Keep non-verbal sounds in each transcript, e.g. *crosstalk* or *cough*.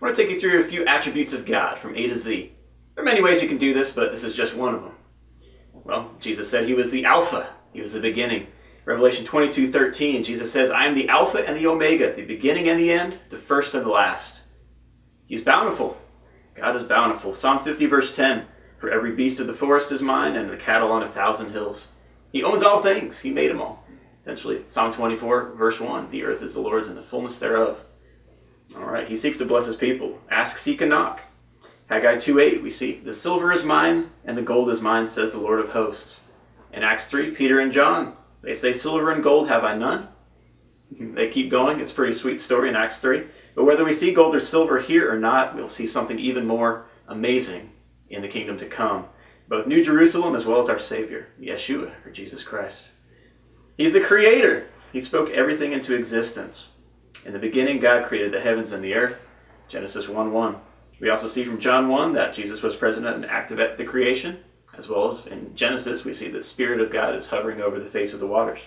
I want to take you through a few attributes of God from A to Z. There are many ways you can do this, but this is just one of them. Well, Jesus said he was the Alpha, he was the beginning. Revelation 22 13, Jesus says, I am the Alpha and the Omega, the beginning and the end, the first and the last. He's bountiful. God is bountiful. Psalm 50, verse 10 For every beast of the forest is mine, and the cattle on a thousand hills. He owns all things, He made them all. Essentially, Psalm 24, verse 1 The earth is the Lord's and the fullness thereof. All right, He seeks to bless His people. Ask, seek, and knock. Haggai 2 8, we see, The silver is mine, and the gold is mine, says the Lord of hosts. In Acts 3, Peter and John, they say, Silver and gold have I none. *laughs* They keep going. It's a pretty sweet story in Acts 3. But whether we see gold or silver here or not, we'll see something even more amazing in the kingdom to come. Both New Jerusalem as well as our Savior, Yeshua, or Jesus Christ. He's the creator. He spoke everything into existence. In the beginning, God created the heavens and the earth. Genesis 1 1. We also see from John 1 that Jesus was present and active at the creation, as well as in Genesis, we see the Spirit of God is hovering over the face of the waters.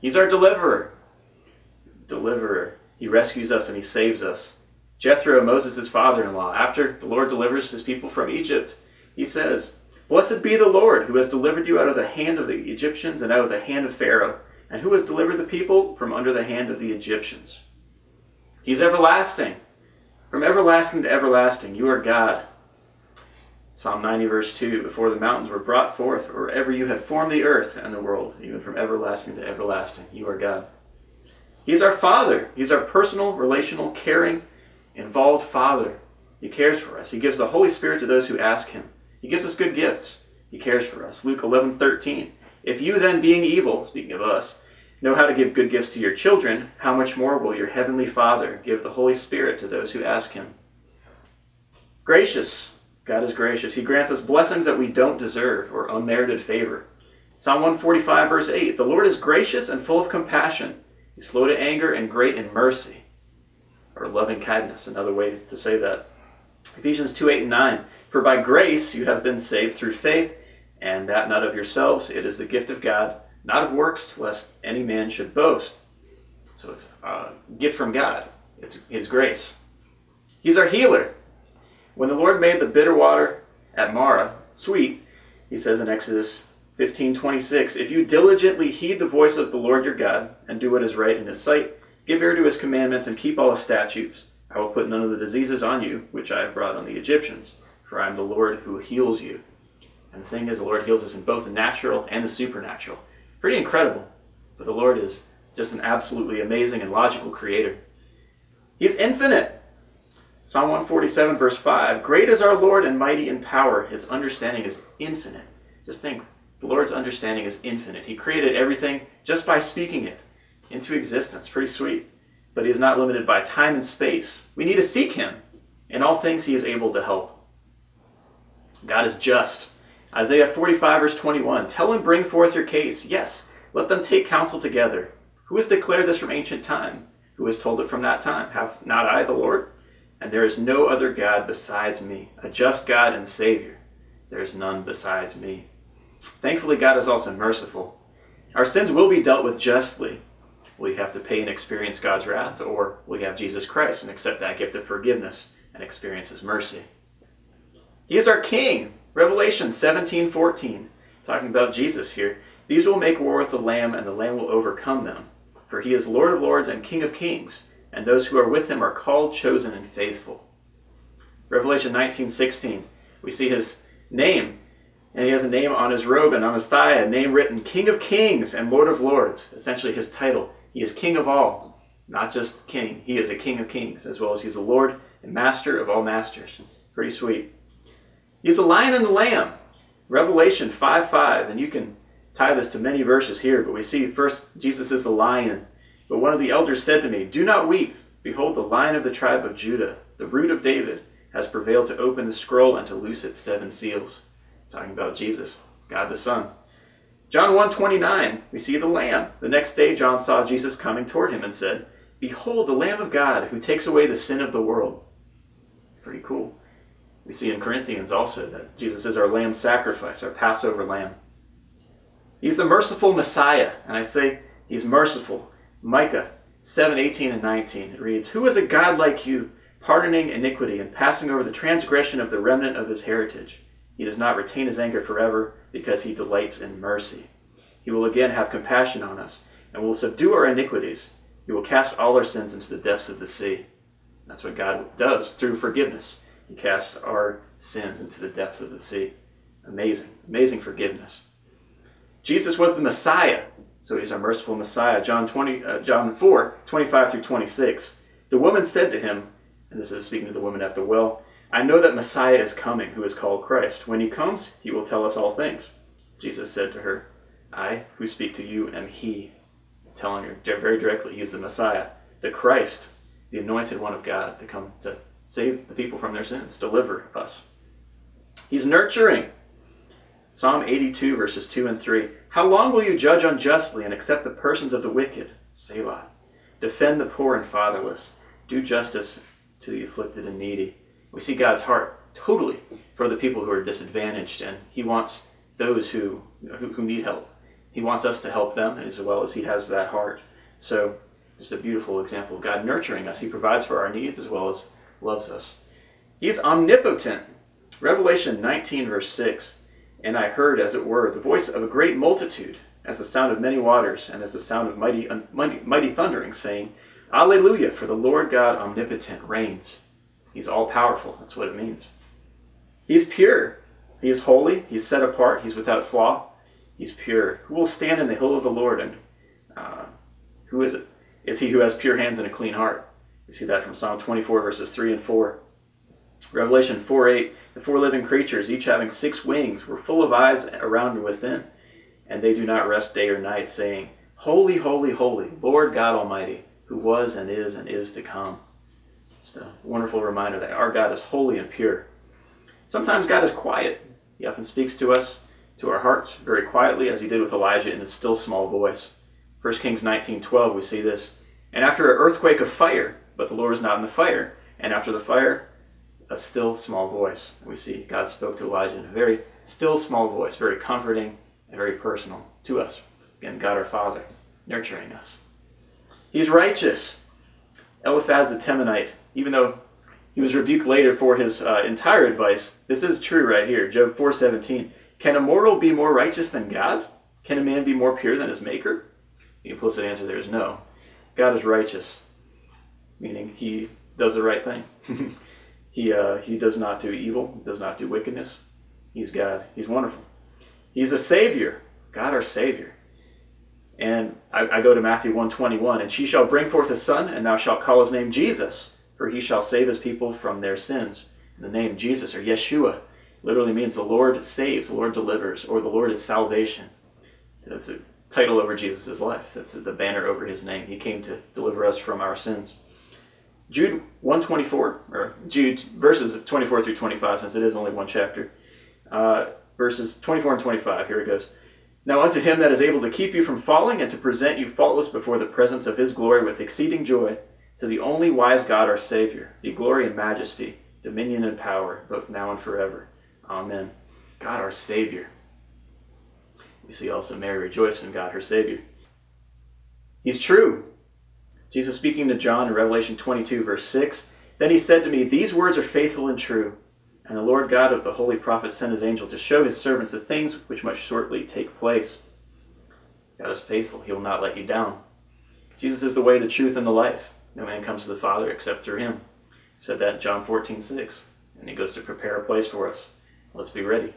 He's our deliverer. Deliverer. He rescues us and he saves us. Jethro, Moses' father in law, after the Lord delivers his people from Egypt, he says, Blessed be the Lord who has delivered you out of the hand of the Egyptians and out of the hand of Pharaoh, and who has delivered the people from under the hand of the Egyptians. He's everlasting. From everlasting to everlasting, you are God. Psalm 90, verse 2 Before the mountains were brought forth, or ever you had formed the earth and the world, even from everlasting to everlasting, you are God. He's our Father. He's our personal, relational, caring, involved Father. He cares for us. He gives the Holy Spirit to those who ask Him. He gives us good gifts. He cares for us. Luke 11, 13. If you then, being evil, speaking of us, know how to give good gifts to your children, how much more will your heavenly Father give the Holy Spirit to those who ask Him? Gracious. God is gracious. He grants us blessings that we don't deserve or unmerited favor. Psalm 145, verse 8 The Lord is gracious and full of compassion He's slow to anger and great in mercy, or loving kindness, another way to say that. Ephesians 2 8 and 9. For by grace you have been saved through faith, and that not of yourselves, it is the gift of God, not of works, lest any man should boast. So it's a gift from God, it's His grace. He's our healer. When the Lord made the bitter water at Marah sweet, he says in Exodus 1526 If you diligently heed the voice of the Lord your God, and do what is right in his sight, give ear to his commandments, and keep all his statutes, I will put none of the diseases on you, which I have brought on the Egyptians, for I am the Lord who heals you. And the thing is, the Lord heals us in both the natural and the supernatural. Pretty incredible. But the Lord is just an absolutely amazing and logical creator. He's infinite. Psalm 147, verse 5 Great is our Lord and mighty in power. His understanding is infinite. Just think, the Lord's understanding is infinite. He created everything just by speaking it into existence. Pretty sweet. But he is not limited by time and space. We need to seek him. In all things, he is able to help. God is just. Isaiah 45, verse 21 Tell him, bring forth your case. Yes, let them take counsel together. Who has declared this from ancient time? Who has told it from that time? Have not I the Lord? And there is no other God besides me, a just God and Savior. There is none besides me. Thankfully, God is also merciful. Our sins will be dealt with justly. We have to pay and experience God's wrath, or we have Jesus Christ and accept that gift of forgiveness and experience His mercy. He is our King. Revelation 17 14. Talking about Jesus here. These will make war with the Lamb, and the Lamb will overcome them. For he is Lord of lords and King of kings, and those who are with him are called, chosen, and faithful. Revelation 19 16. We see his name and he has a name on his robe and on his thigh, a name written King of Kings and Lord of Lords, essentially his title. He is King of all, not just King. He is a King of Kings, as well as he's the Lord and Master of all masters. Pretty sweet. He's the Lion and the Lamb. Revelation 5 5, and you can tie this to many verses here, but we see first Jesus is the Lion. But one of the elders said to me, Do not weep. Behold, the Lion of the tribe of Judah, the root of David, has prevailed to open the scroll and to loose its seven seals talking about Jesus, God the Son. John 1:29, we see the lamb. The next day John saw Jesus coming toward him and said, "Behold the lamb of God who takes away the sin of the world." Pretty cool. We see in Corinthians also that Jesus is our lamb sacrifice, our Passover lamb. He's the merciful Messiah, and I say he's merciful. Micah 7:18 and 19 it reads, "Who is a God like you, pardoning iniquity and passing over the transgression of the remnant of his heritage. He does not retain his anger forever because he delights in mercy. He will again have compassion on us and will subdue our iniquities. He will cast all our sins into the depths of the sea. That's what God does through forgiveness. He casts our sins into the depths of the sea. Amazing, amazing forgiveness. Jesus was the Messiah, so he's our merciful Messiah. John 20, uh, John 4, 25 through 26. The woman said to him, and this is speaking to the woman at the well, I know that Messiah is coming, who is called Christ. When he comes, he will tell us all things. Jesus said to her, I, who speak to you, am he. Telling her very directly, he is the Messiah, the Christ, the anointed one of God, to come to save the people from their sins, deliver us. He's nurturing. Psalm 82, verses 2 and 3. How long will you judge unjustly and accept the persons of the wicked? Selah. Defend the poor and fatherless. Do justice to the afflicted and needy. We see God's heart totally for the people who are disadvantaged, and He wants those who, who, who need help. He wants us to help them as well as He has that heart. So, just a beautiful example of God nurturing us. He provides for our needs as well as loves us. He's omnipotent. Revelation 19, verse 6. And I heard, as it were, the voice of a great multitude, as the sound of many waters, and as the sound of mighty, mighty, mighty thundering, saying, Alleluia, for the Lord God omnipotent reigns. He's all powerful. That's what it means. He's pure. He is holy. He's set apart. He's without flaw. He's pure. Who will stand in the hill of the Lord? And uh, who is it? It's he who has pure hands and a clean heart. We see that from Psalm 24, verses 3 and 4. Revelation 4 8, the four living creatures, each having six wings, were full of eyes around and within, and they do not rest day or night, saying, Holy, holy, holy, Lord God Almighty, who was and is and is to come. Just a wonderful reminder that our God is holy and pure. Sometimes God is quiet. He often speaks to us, to our hearts, very quietly, as he did with Elijah in a still small voice. 1 Kings 19:12, we see this. And after an earthquake of fire, but the Lord was not in the fire. And after the fire, a still small voice. We see God spoke to Elijah in a very still small voice, very comforting and very personal to us. Again, God our Father, nurturing us. He's righteous. Eliphaz the Temanite even though he was rebuked later for his uh, entire advice, this is true right here. Job 4.17. Can a mortal be more righteous than God? Can a man be more pure than his maker? The implicit answer there is no. God is righteous, meaning he does the right thing. *laughs* he, uh, he does not do evil, does not do wickedness. He's God. He's wonderful. He's a Savior, God our Savior. And I, I go to Matthew 121, and she shall bring forth a son, and thou shalt call his name Jesus for he shall save his people from their sins. The name Jesus or Yeshua literally means the Lord saves, the Lord delivers, or the Lord is salvation. That's a title over Jesus' life. That's the banner over his name. He came to deliver us from our sins. Jude 124, or Jude verses 24 through 25, since it is only one chapter. Uh, verses 24 and 25, here it goes. Now unto him that is able to keep you from falling and to present you faultless before the presence of his glory with exceeding joy, to the only wise God, our Savior, be glory and majesty, dominion and power, both now and forever. Amen. God, our Savior. We see also Mary rejoicing in God, her Savior. He's true. Jesus speaking to John in Revelation 22, verse 6 Then he said to me, These words are faithful and true. And the Lord God of the holy prophets sent his angel to show his servants the things which must shortly take place. God is faithful. He will not let you down. Jesus is the way, the truth, and the life. No man comes to the Father except through him. He said that in John 14, 6. And he goes to prepare a place for us. Let's be ready.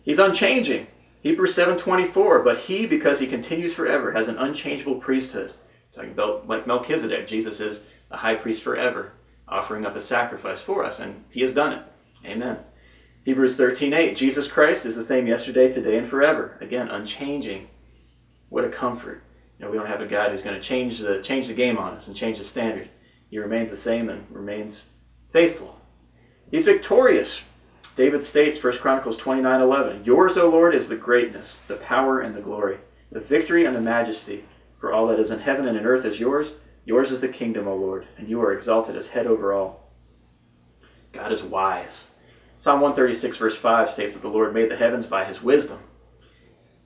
He's unchanging. Hebrews 7.24, but he, because he continues forever, has an unchangeable priesthood. Talking about like Melchizedek, Jesus is a high priest forever, offering up a sacrifice for us, and he has done it. Amen. Hebrews 13.8, Jesus Christ is the same yesterday, today, and forever. Again, unchanging. What a comfort. You know, we don't have a God who's going to change the change the game on us and change the standard. He remains the same and remains faithful. He's victorious. David states, 1 Chronicles 29 11, Yours, O Lord, is the greatness, the power, and the glory, the victory and the majesty. For all that is in heaven and in earth is yours. Yours is the kingdom, O Lord, and you are exalted as head over all. God is wise. Psalm 136, verse 5 states that the Lord made the heavens by his wisdom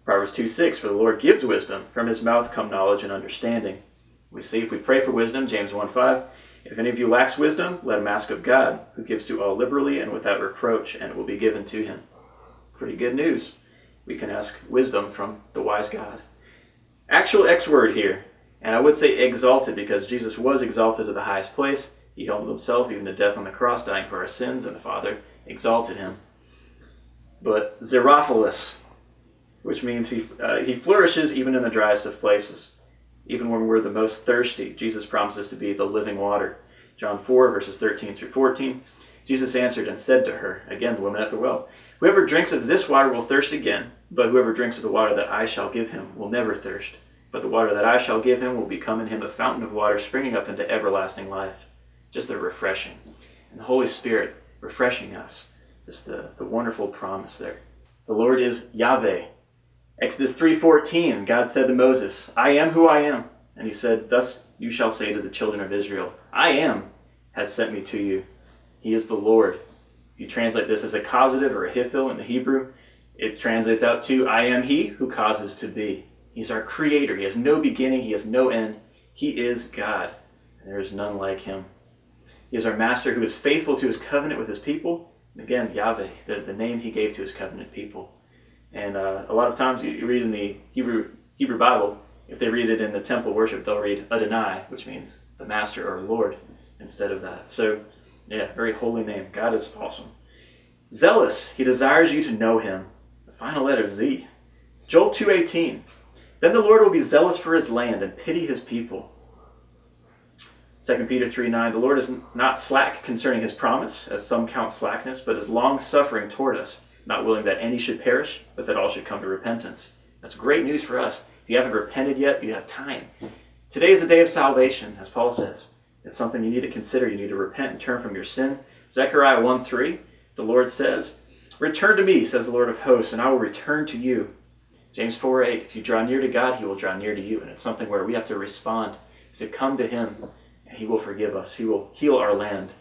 Proverbs 2 6, for the Lord gives wisdom. From his mouth come knowledge and understanding. We see if we pray for wisdom, James 1 5, If any of you lacks wisdom, let him ask of God, who gives to all liberally and without reproach, and it will be given to him. Pretty good news. We can ask wisdom from the wise God. Actual X word here, and I would say exalted because Jesus was exalted to the highest place. He humbled himself even to death on the cross, dying for our sins, and the Father exalted him. But Xerophilous, which means he, uh, he flourishes even in the driest of places. Even when we're the most thirsty, Jesus promises to be the living water. John 4, verses 13 through 14. Jesus answered and said to her, again, the woman at the well, Whoever drinks of this water will thirst again, but whoever drinks of the water that I shall give him will never thirst. But the water that I shall give him will become in him a fountain of water springing up into everlasting life. Just the refreshing. And the Holy Spirit refreshing us. Just the, the wonderful promise there. The Lord is Yahweh. Exodus 3.14, God said to Moses, I am who I am. And he said, Thus you shall say to the children of Israel, I am has sent me to you. He is the Lord. If you translate this as a causative or a hifil in the Hebrew, it translates out to, I am he who causes to be. He's our creator. He has no beginning. He has no end. He is God. And there is none like him. He is our master who is faithful to his covenant with his people. Again, Yahweh, the, the name he gave to his covenant people. And uh, a lot of times you, you read in the Hebrew, Hebrew Bible, if they read it in the temple worship, they'll read Adonai, which means the master or Lord, instead of that. So, yeah, very holy name. God is awesome. Zealous, he desires you to know him. Final letter, Z. Joel 2.18, Then the Lord will be zealous for his land and pity his people. 2 Peter 3.9, The Lord is not slack concerning his promise, as some count slackness, but is long-suffering toward us, not willing that any should perish, but that all should come to repentance. That's great news for us. If you haven't repented yet, you have time. Today is the day of salvation, as Paul says. It's something you need to consider. You need to repent and turn from your sin. Zechariah 1.3, the Lord says, Return to me, says the Lord of hosts, and I will return to you. James 4 8, if you draw near to God, he will draw near to you. And it's something where we have to respond, to come to him, and he will forgive us. He will heal our land.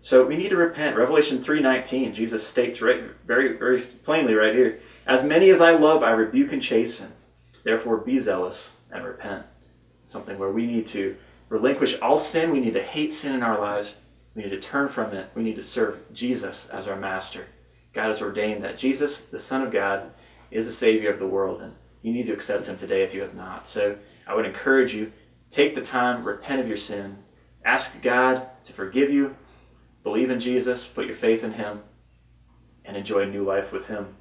So we need to repent. Revelation 3.19, Jesus states right, very, very plainly right here, As many as I love, I rebuke and chasten. Therefore be zealous and repent. It's something where we need to relinquish all sin. We need to hate sin in our lives. We need to turn from it. We need to serve Jesus as our master. God has ordained that Jesus, the Son of God, is the Savior of the world, and you need to accept him today if you have not. So I would encourage you, take the time, repent of your sin, ask God to forgive you, Believe in Jesus, put your faith in him, and enjoy a new life with him.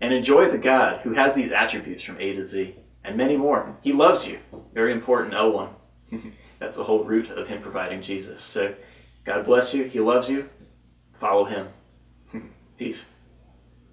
And enjoy the God who has these attributes from A to Z and many more. He loves you. Very important, L1. *laughs* That's the whole root of him providing Jesus. So God bless you. He loves you. Follow him. Peace.